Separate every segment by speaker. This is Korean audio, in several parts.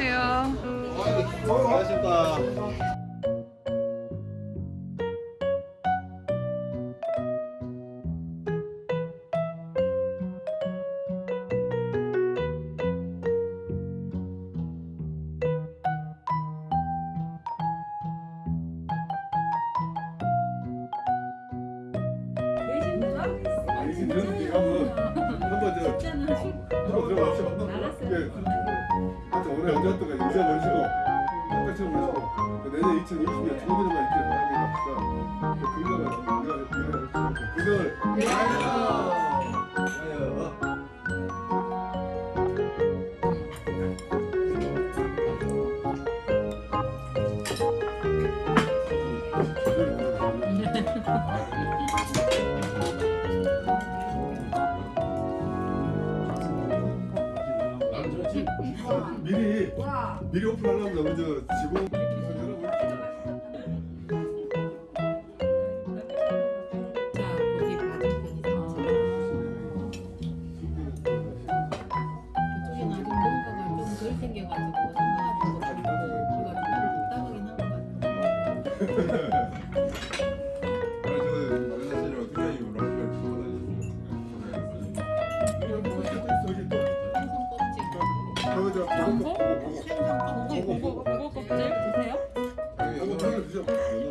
Speaker 1: 안녕하세요.
Speaker 2: 수고하셨습니다. 한번 저 한번 들어가시죠. 예. 하 여튼 오늘 언제부터가 인사 모시고 똑같이 모시고 그 내년 2020년 처음에만 있길 바랍니다. 진짜 그 건강을 우리가 건강을 미리 미리 오픈하려면 너무 저 직원
Speaker 3: 자, 거기 맞은편이서 그쪽에는 아직 뭔가가 좀덜 생겨가지고
Speaker 1: 고기 고거 고거 껍질 드세요?
Speaker 2: 너무 맛있어요.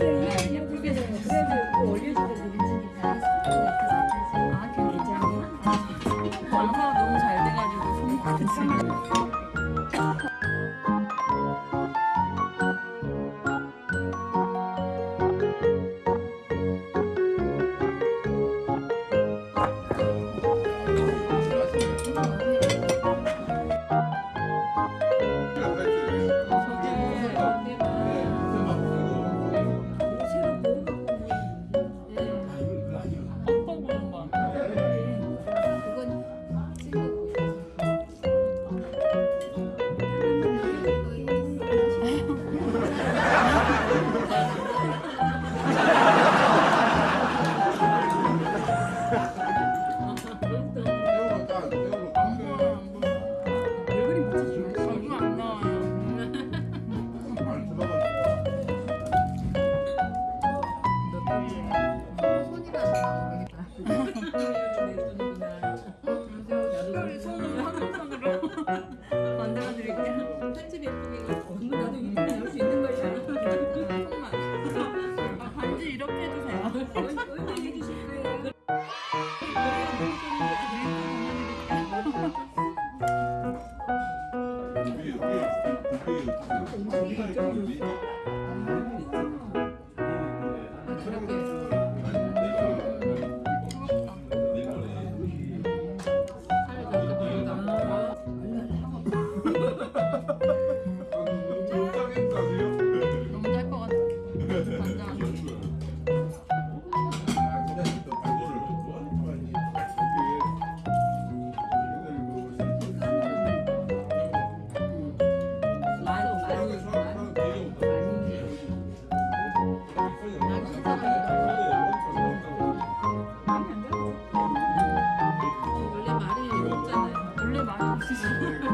Speaker 4: 그래서 여기서 그래서 올려주고 그러니까 아 괜찮아
Speaker 1: 완사가 너무 잘 돼가지고 손 우
Speaker 3: 원래 말